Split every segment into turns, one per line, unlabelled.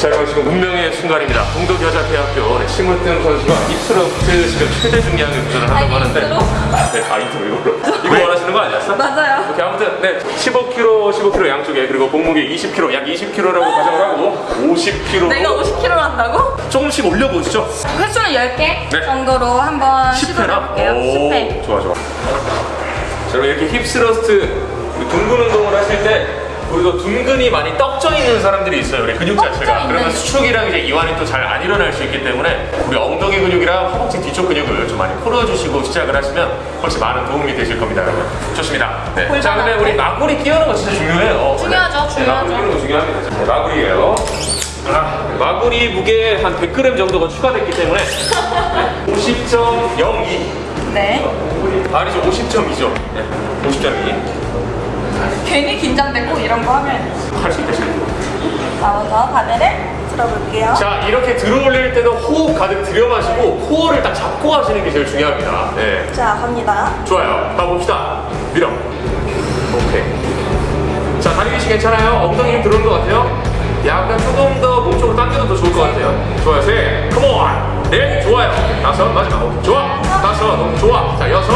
자, 여러분 지금 운명의 순간입니다. 동덕여자대학교 네, 심으뜸 선수가 입스러트 지금 최대 중량을 도전을 한다고
아,
하는데? 네, 아, 이트로 이걸로. 이거 원하시는 거 아니었어?
맞아요.
오케이, 아무튼 네, 15kg, 15kg 양쪽에 그리고 몸무게 20kg, 약 20kg라고 가정을 하고 50kg
내가 50kg 한다고?
조금씩 올려보시죠.
횟수는 10개
네.
정도로 한번 시도를
10회나?
해볼게요. 10회.
좋아 좋아 자 그럼 이렇게 힙스러스트 둥근 운동을 하실 때 우리가 둥근이 많이 떡져 있는 사람들이 있어요 우리 근육 자체가. 그러면 수축이랑 이제 이완이 또 잘 안 일어날 수 있기 때문에 우리 엉덩이 근육이랑 허벅지 뒤쪽 근육을 좀 많이 풀어주시고 시작을 하시면 훨씬 많은 도움이 되실 겁니다 여러분. 좋습니다. 네. 자 근데 우리 마구리 끼우는 거 진짜 중요해요.
중요하죠,
네,
중요하죠.
마구리 끼우는 거 중요합니다. 자, 마구리예요. 아, 마구리 무게 한 100g 정도가 추가됐기 때문에 50.02
네.
아니죠 50점이죠. 네, 50점이
괜히 긴장되고 이런 거 하면
할 수 있다시요?
자, 먼저 바벨을 들어볼게요.
자 이렇게 들어올릴 때도 호흡 가득 들여 마시고 코어를 딱 잡고 하시는 게 제일 중요합니다. 네.
자, 갑니다.
좋아요. 가봅시다. 밀어. 오케이. 자 다리 위치 괜찮아요? 엉덩이 힘 들어오는 것 같아요? 약간 조금 더 몸쪽으로 당겨도 더 좋을 것 같아요. 좋아요. 셋 컴온 넷 좋아요. 다섯. 마지막. 오케이. 좋아. 다섯. 좋아. 자 여섯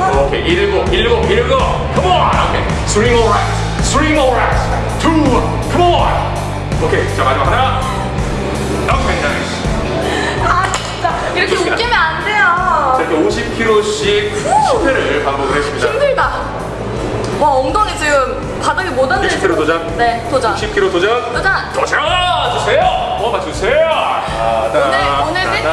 여섯.
오케이. 일곱. 일곱. 일곱. Come on 오케이. Three more reps three more reps two. Come on 오케이. 자 마지막 하나. 오케이 nice
아, 진짜. 이렇게
좋습니다.
웃기면 안
자,
돼요.
이렇게 50kg씩 10회를 반복을 했습니다.
힘들다. 와, 엉덩이 지금 바닥에 못 앉을
60kg 도전?
네, 도전.
60kg 도전?
도전.
도전! 주세요! 뽑아 주세요?
오늘- 오늘 세팅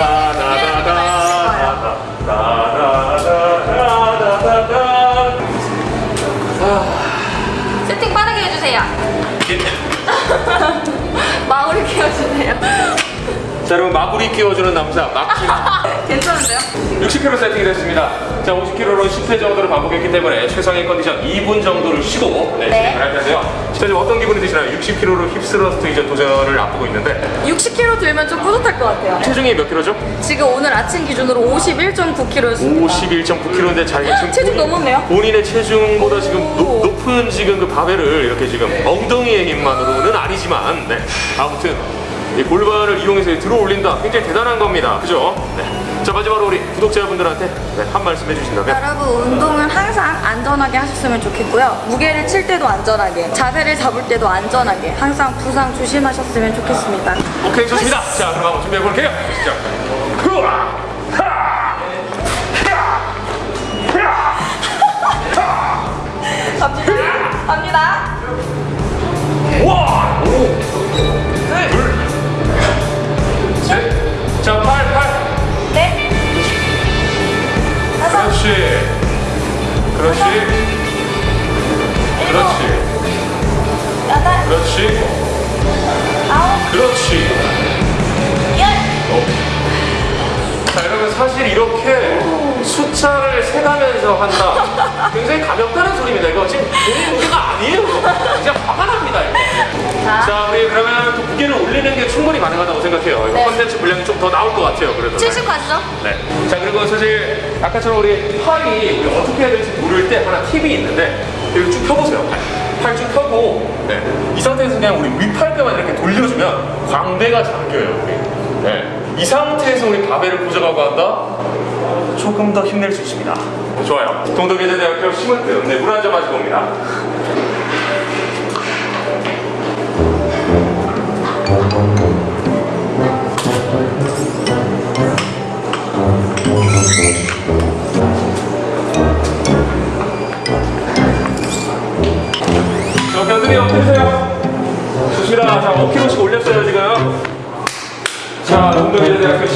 자 여러분 마구리 끼워주는 남자 막힌
괜찮은데요?
60kg 세팅이 됐습니다 자 50kg로 10회 정도를 반복했기 때문에 최상의 컨디션 2분 정도를 쉬고 네,
네.
진행을 할 텐데요 자 지금 어떤 기분이 드시나요? 60kg로 힙스러스트 이제 도전을 앞두고 있는데
60kg 들면 좀 뿌듯할 것 같아요.
체중이 몇 킬로죠?
지금 오늘 아침 기준으로 51.9kg였습니다.
51.9kg인데 자기가 지금
체중
본인-
넘었네요.
본인의 체중보다 지금
오.
높, 높은 지금 그 바벨을 이렇게 지금 엉덩이의 힘만으로는 아니지만 네. 아무튼 이 골반을 이용해서 들어 올린다 굉장히 대단한 겁니다 그죠? 네. 자 마지막으로 우리 구독자분들한테 네, 한 말씀 해주신다면
여러분 운동은 항상 안전하게 하셨으면 좋겠고요. 무게를 칠 때도 안전하게, 자세를 잡을 때도 안전하게, 항상 부상 조심하셨으면 좋겠습니다.
오케이 좋습니다 자 그럼 한번 준비해 볼게요 시작 흐아!
갑니다. 갑니다.
자, 팔, 팔!
네. 다섯,
그렇지. 그렇지.
일곱,
그렇지.
여덟,
그렇지.
아홉,
그렇지.
열.
자, 여러분 사실 이렇게 숫자를 세가면서 한다. 굉장히 가볍다는 소리입니다. 이거 지금 본인 무게가 아니에요. 진짜 화가 납
자,
자, 우리 그러면 또 무게를 올리는 게 충분히 가능하다고 생각해요. 이거
네.
컨텐츠 분량이 좀 더 나올 것 같아요. 그래도.
70 가시죠.
네. 자 그리고 사실 아까처럼 우리 팔이 우리 어떻게 해야 될지 모를 때 하나 팁이 있는데 이렇게 쭉 펴보세요. 팔. 팔쭉 펴고 네. 이 상태에서 그냥 우리 윗팔뼈만 이렇게 돌려주면 광대가 잠겨요. 우리. 네. 이 상태에서 우리 바벨을 고정하고 한다. 조금 더 힘낼 수 있습니다. 좋아요. 동덕예제대학교 심은뜸 네, 물한잔 마시고 옵니다.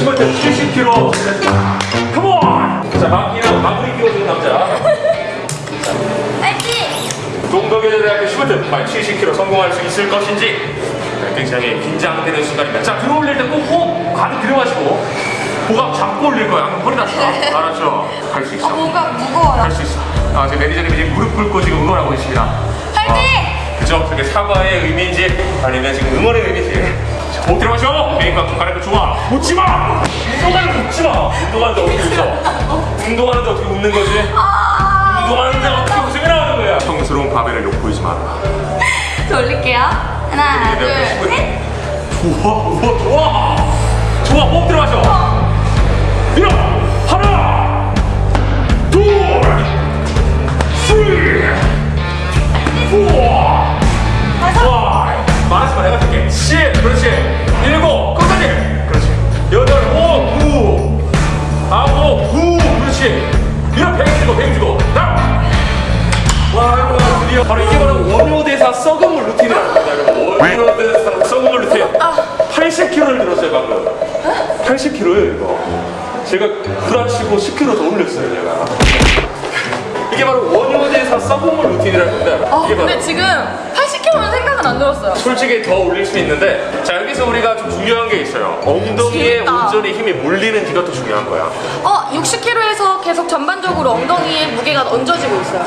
심은뜸 70kg. 컴온! 자, 마키는 마무리 끼워주는 남자.
파이팅!
동덕여자대학교 10월 과연 70kg 성공할 수 있을 것인지 네, 굉장히 긴장되는 순간입니다. 자 들어올릴 때꼭 호흡 가득 들여마시고 고각 잡고 올릴 거야. 허리 다쳐. 알았죠? 할수
아,
있어.
뭔가 무거워요.
할수 있어. 아, 지금 매니저님이 지금 무릎 꿇고 지금 응원하고 있습니다.
파이팅!
아, 그죠? 그게 사과의 의미인지 아니면 지금 응원의 의미인지. 들어마셔. 메이크업 좀 가려고 좋아. 웃지 마. 운동하는데 웃지 마. 운동하는데 어떻게 웃어? 운동하는데 어떻게 웃는 거지?
아,
운동하는데 어떻게 웃음이 나오는 거야? 평스러운 바벨을 욕 보이지 마라.
저 올릴게요. 하나, 둘, 셋.
좋아, 우와, 좋아. 좋아, 호흡 들어가죠. 밀어. 하나, 둘, three, 포, 파이브. 말하지 마, 내가 줄게. six, 그렇지. 일곱, 끝까지. 그렇지. 여덟, 오, 구, 아홉, 구, 그렇지. 밀어, 백 주고, 백 주고. 나. 와, 이거 드디어 바로 이게 바로 원효대사 썩은 물 루틴이라고 합니다, 여러분. 원효대사 썩은 물 루틴. 80kg를 들었어요, 방금. 80kg예요, 이거. 제가 구라치고 10kg 더 올렸어요, 제가. 이게 바로 원효대사 썩은 물 루틴이라는 건데.
아
이게 바로
근데 지금 80kg는 생각은 안 들었어요.
솔직히 더 올릴 수 있는데 자 여기서 우리가 좀 중요한 게 있어요 엉덩이에. 온전히 힘이 몰리는지가 또 중요한 거야
어 60kg에서 계속 전반적으로 엉덩이에 무게가 얹어지고 있어요.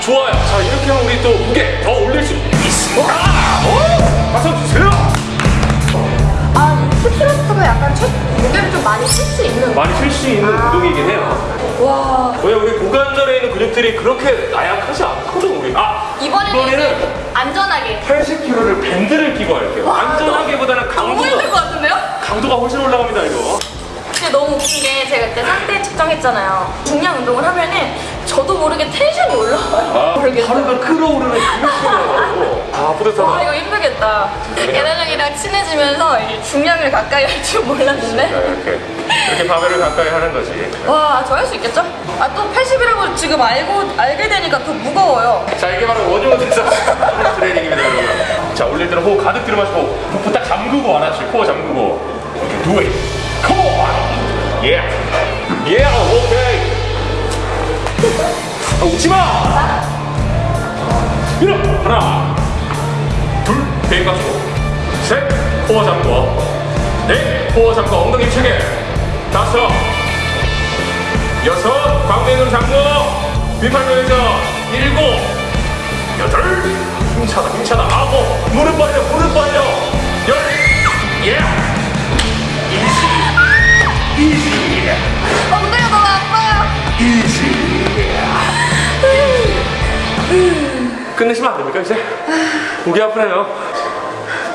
좋아요 자 이렇게 하면 우리 또 무게 더 올릴 수 있습니다 오! 박수 주세요
아 스트레스가 약간 첫 무게를 좀 많이 쓸수 있는.
많이 쉴수 있는 운동이긴 해요
와
왜 우리 고관절에 있는 근육들이 그렇게 나약하지 않거든 우리 아
이번에는 안전하게.
80kg를 밴드를 끼고 할게요
와,
안전하기보다는
너무 힘들 것
강도가
같은데요?
강도가 훨씬 올라갑니다 이거
근데 너무 웃긴 게 제가 그때 상대 측정했잖아요. 중량 운동을 하면은 저도 모르게 텐션이 올라와요.
아
모르겠어요.
끓어오르는 근육이라고
아와
뿌듯하다
이거 힘들겠다. 예나랑이랑 친해지면서 중량을 가까이 할줄
자,
몰랐는데.
이렇게 이렇게 바벨을 가까이 하는 거지.
와, 저 할 수 있겠죠? 아, 또 80이라고 지금 알고, 알게 되니까 더 무거워요.
자 이게 바로 원효 대사 트레이닝입니다 여러분. 자 올릴 때는 호흡 가득 들이마시고 복부 딱 잠그고 하나씩 코어 잠그고 이렇게 do it. Come on. Yeah. Yeah. 오케이. 아, 웃지 마. 밀어. 하나, 둘, 배가 주고, 셋, 코어 잠궈, 넷, 코어 잠궈, 엉덩이 체게, 다섯, 여섯, 광대눈 잠궈, 윗팔면에서 일곱, 여덟, 힘차다, 힘차다, 아홉, 무릎 벌려, 무릎 벌려, 열, 예, 이지, 이지,
엉덩이가 너무 아파요.
이지. 끝내시면 안 됩니까 이제? 목이 아프네요.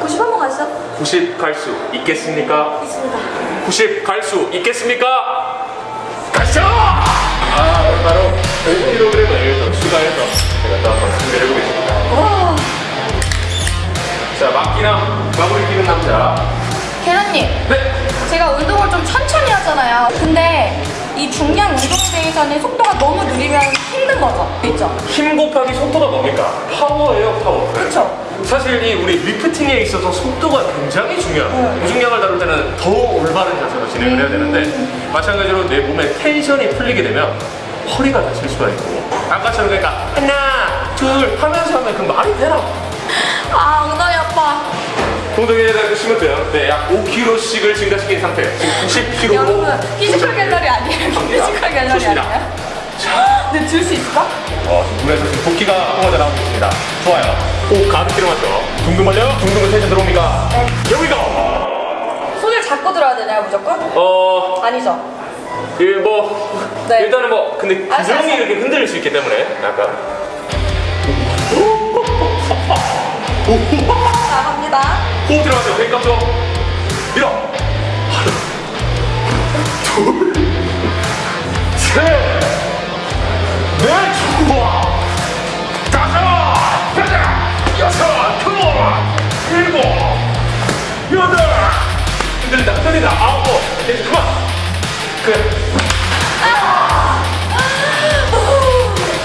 90 한번 가시죠.
90 갈 수 있겠습니까?
있습니다.
90 갈 수 있겠습니까? 가시죠! 아, 바로 5kg을 더 추가해서 제가 또 한번 준비를 해보겠습니다.
와,
자, 막기랑 마무리 끼는 남자.
계란님.
네!
제가 운동을 좀 천천히 하잖아요. 근데 이 중량 운동에 대해서는 속도가 너무 느리면 힘든 거죠. 있죠?
힘 곱하기 속도가 뭡니까? 파워예요, 파워.
그쵸?
사실 이 우리 lifting에 있어서 속도가 굉장히 중요해요. 무중량을 다룰 때는 더 올바른 자세로 진행을 해야 되는데 마찬가지로 내 몸에 tension이 풀리게 되면 허리가 다칠 수가 있고 아까처럼 그러니까 하나, 둘 하면서 하면 그 말이 되나?
아, 엉덩이 아파.
동동이에다 보시면 돼요. 네, 약 5kg씩을 증가시킨 상태. 지금 90kg로.
여러분, 피지컬 갤러리 아니에요? 피지컬 갤러리
좋습니다.
아니에요? 근데 들수 있을까?
어, 눈에서 지금 붓기가 뿜어져 나오고 있습니다. 좋아요. 호흡 가득 들어마죠. 둥둥 벌려. 둥둥은 텐션 들어옵니까? 여기 고!
손을 잡고 들어야 되나요, 무조건?
어,
아니죠.
일, 뭐.
네.
일단은 뭐, 근데
알았어.
이렇게 흔들릴 수 있기 때문에 약간. 호흡 들어가죠. 배 깜짝. 밀어. 하나, 둘, 셋, 넷, 좋아. 다섯, 여섯, 여섯, 두, 일곱, 여덟. 흔들린다, 흔들린다. 아홉, 이제 그만. 그래.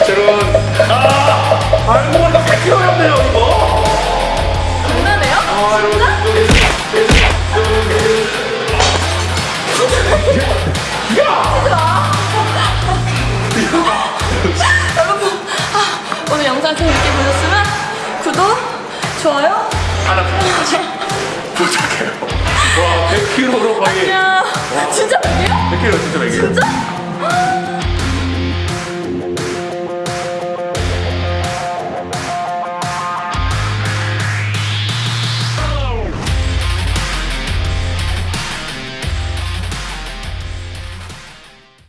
여러분, 아, 알고 보니까 100kg였네요, 이거.
여러분, 아, 오늘 영상 재밌게 보셨으면 구독, 좋아요,
하나 부탁해요. 와, 100kg로 거의.
안녕. 진짜 아니에요?
100kg 진짜 100kg.
진짜?